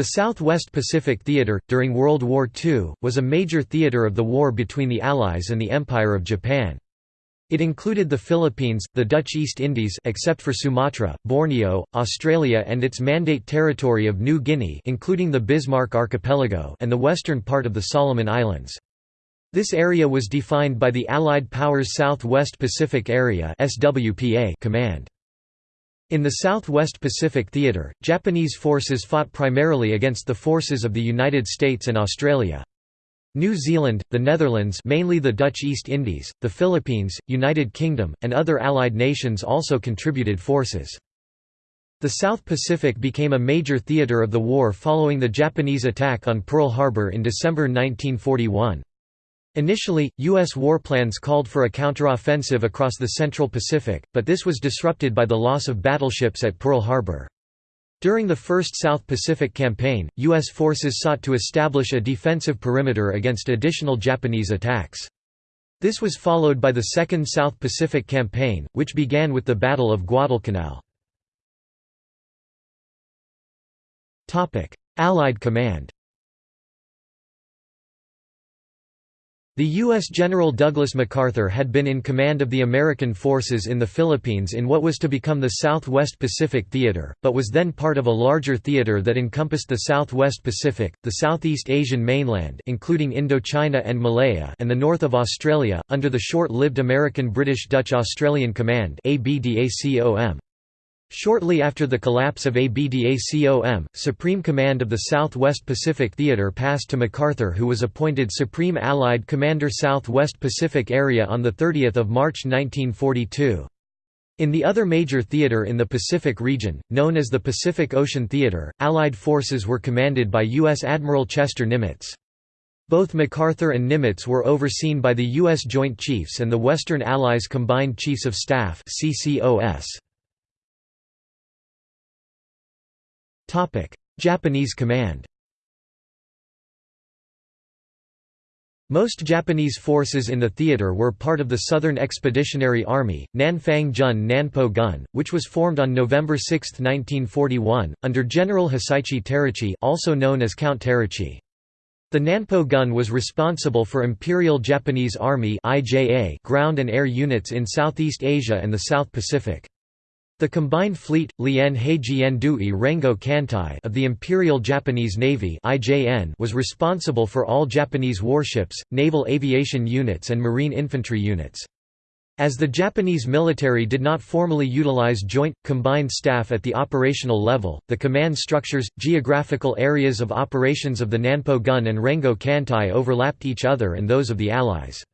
The Southwest Pacific Theater, during World War II, was a major theater of the war between the Allies and the Empire of Japan. It included the Philippines, the Dutch East Indies except for Sumatra, Borneo, Australia and its Mandate territory of New Guinea including the Bismarck Archipelago and the western part of the Solomon Islands. This area was defined by the Allied Powers Southwest Pacific Area Command. In the Southwest Pacific Theater, Japanese forces fought primarily against the forces of the United States and Australia. New Zealand, the Netherlands mainly the Dutch East Indies, the Philippines, United Kingdom, and other Allied nations also contributed forces. The South Pacific became a major theater of the war following the Japanese attack on Pearl Harbor in December 1941. Initially, U.S. war plans called for a counteroffensive across the Central Pacific, but this was disrupted by the loss of battleships at Pearl Harbor. During the First South Pacific Campaign, U.S. forces sought to establish a defensive perimeter against additional Japanese attacks. This was followed by the Second South Pacific Campaign, which began with the Battle of Guadalcanal. Allied Command The U.S. General Douglas MacArthur had been in command of the American forces in the Philippines in what was to become the Southwest Pacific Theater, but was then part of a larger theater that encompassed the Southwest Pacific, the Southeast Asian mainland including Indochina and Malaya and the north of Australia, under the short-lived American British Dutch Australian Command ABDACOM. Shortly after the collapse of ABDACOM, Supreme Command of the Southwest Pacific Theater passed to MacArthur who was appointed Supreme Allied Commander Southwest Pacific Area on 30 March 1942. In the other major theater in the Pacific region, known as the Pacific Ocean Theater, Allied forces were commanded by U.S. Admiral Chester Nimitz. Both MacArthur and Nimitz were overseen by the U.S. Joint Chiefs and the Western Allies Combined Chiefs of Staff CCOS. Japanese command Most Japanese forces in the theater were part of the Southern Expeditionary Army, Nanfang Jun Nanpo Gun, which was formed on November 6, 1941, under General Hisaichi Terauchi also known as Count Terauchi. The Nanpo Gun was responsible for Imperial Japanese Army ground and air units in Southeast Asia and the South Pacific. The combined fleet, Lien Rengo Kantai of the Imperial Japanese Navy was responsible for all Japanese warships, naval aviation units and marine infantry units. As the Japanese military did not formally utilize joint, combined staff at the operational level, the command structures, geographical areas of operations of the Nanpo Gun and Rengo Kantai overlapped each other and those of the Allies.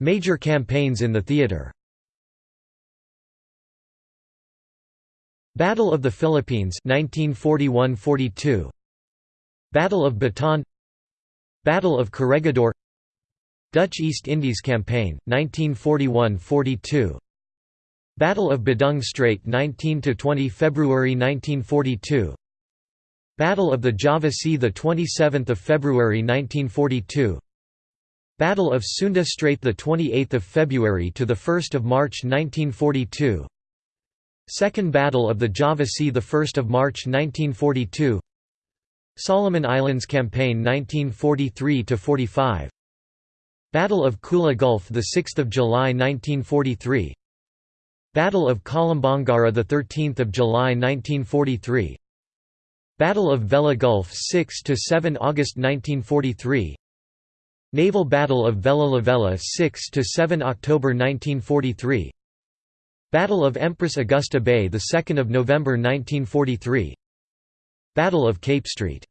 Major campaigns in the theater. Battle of the Philippines 1941–42 Battle of Bataan. Battle of Corregidor. Dutch East Indies Campaign 1941–42 Battle of Badung Strait 19–20 February 1942 Battle of the Java Sea 27 February 1942 Battle of Sunda Strait the 28th of February to the 1st of March 1942 Second Battle of the Java Sea the 1st of March 1942 Solomon Islands Campaign 1943 to 45 Battle of Kula Gulf the 6th of July 1943 Battle of Kolombangara the 13th of July 1943 Battle of Vella Gulf 6 to 7 August 1943 Naval Battle of Vella Lavella 6 to 7 October 1943 Battle of Empress Augusta Bay the 2nd of November 1943 Battle of Cape Street.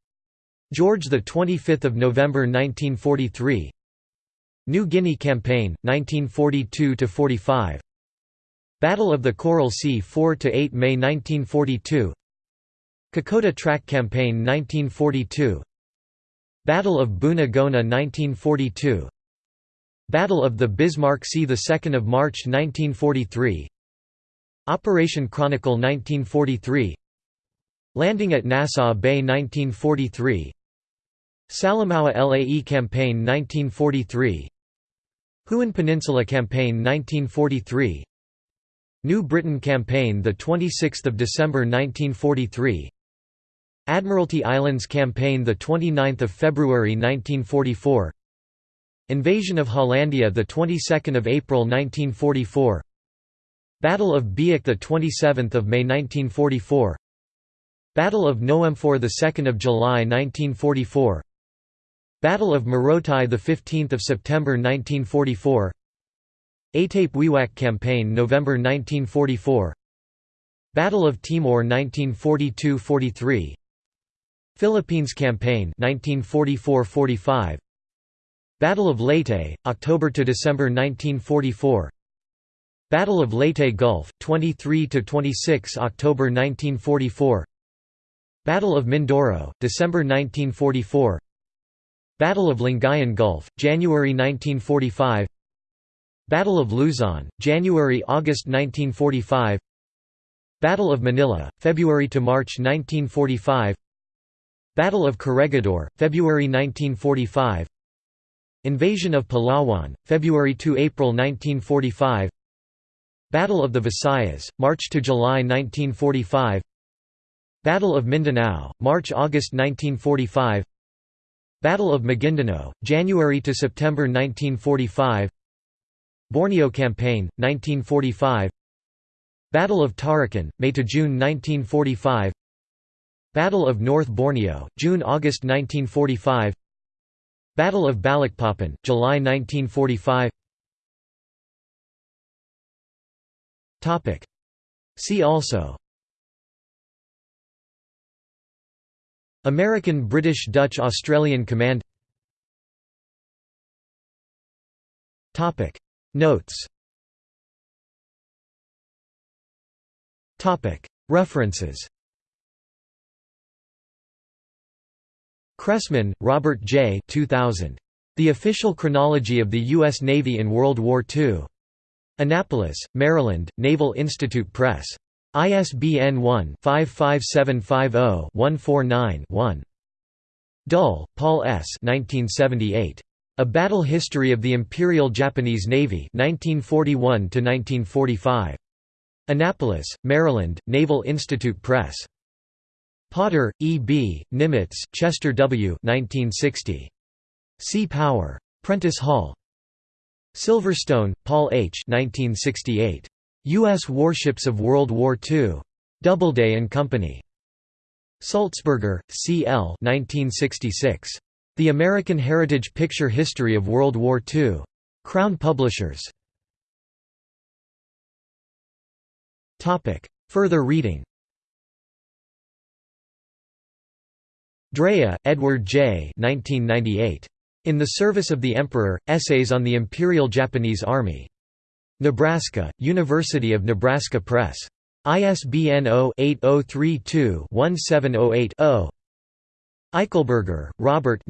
George the 25th of November 1943 New Guinea Campaign 1942 to 45 Battle of the Coral Sea 4 to 8 May 1942 Kokoda Track Campaign 1942 Battle of Buna Gona 1942 Battle of the Bismarck Sea 2 March 1943 Operation Chronicle 1943 Landing at Nassau Bay 1943 Salamaua LAE Campaign 1943 Huon Peninsula Campaign 1943 New Britain Campaign the 26th of December 1943 Admiralty Islands Campaign the 29th of February 1944 Invasion of Hollandia the 22nd of April 1944 Battle of Biak the 27th of May 1944 Battle of Noemfor the 2nd of July 1944 Battle of Morotai the 15th of September 1944 Aitape Wewak Campaign November 1944 Battle of Timor 1942–43 Philippines Campaign 1944–45 Battle of Leyte, October to December 1944 Battle of Leyte Gulf, 23 to 26 October 1944 Battle of Mindoro, December 1944 Battle of Lingayen Gulf, January 1945 Battle of Luzon, January–August 1945 Battle of Manila, February to March 1945 Battle of Corregidor, February 1945 Invasion of Palawan, February–April 1945 Battle of the Visayas, March to July 1945 Battle of Mindanao, March–August 1945 Battle of Maguindanao, January to September 1945 Borneo Campaign, 1945 Battle of Tarakan, May to June 1945 Battle of North Borneo, June–August 1945 Battle of Balikpapan, July 1945 See also. American British Dutch Australian Command. Notes. References Cressman, Robert J. 2000. The Official Chronology of the U.S. Navy in World War II. Annapolis, Maryland, Naval Institute Press. ISBN 1-55750-149-1. Dull, Paul S. 1978. A Battle History of the Imperial Japanese Navy 1941 -1945. Annapolis, Maryland, Naval Institute Press. Potter, E. B., Nimitz, Chester W. 1960. Sea Power. Prentice Hall. Silverstone, Paul H. 1968. U.S. Warships of World War II. Doubleday and Company. Sulzberger, C. L. 1966. The American Heritage Picture History of World War II. Crown Publishers. Further reading Drea, Edward J. 1998. In the Service of the Emperor, Essays on the Imperial Japanese Army. Nebraska, University of Nebraska Press. ISBN 0-8032-1708-0. Eichelberger, Robert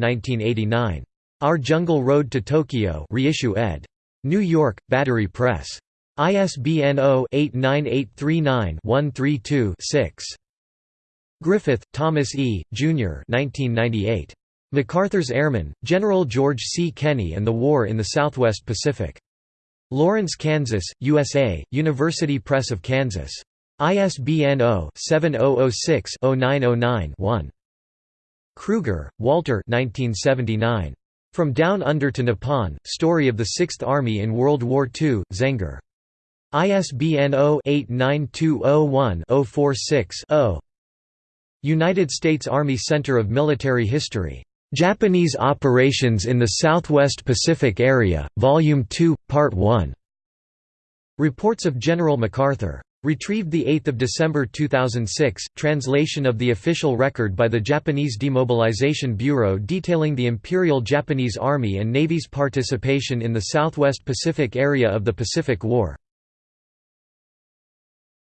Our Jungle Road to Tokyo reissue ed. New York, Battery Press. ISBN 0-89839-132-6. Griffith, Thomas E., Jr. 1998. MacArthur's Airmen, General George C. Kenney and the War in the Southwest Pacific. Lawrence, Kansas, USA, University Press of Kansas. ISBN 0-7006-0909-1. Krueger, Walter From Down Under to Nippon, Story of the Sixth Army in World War II, Zenger. ISBN 0-89201-046-0. United States Army Center of Military History. Japanese Operations in the Southwest Pacific Area, Volume 2, Part 1. Reports of General MacArthur. Retrieved 8 December 2006, translation of the official record by the Japanese Demobilization Bureau detailing the Imperial Japanese Army and Navy's participation in the Southwest Pacific area of the Pacific War.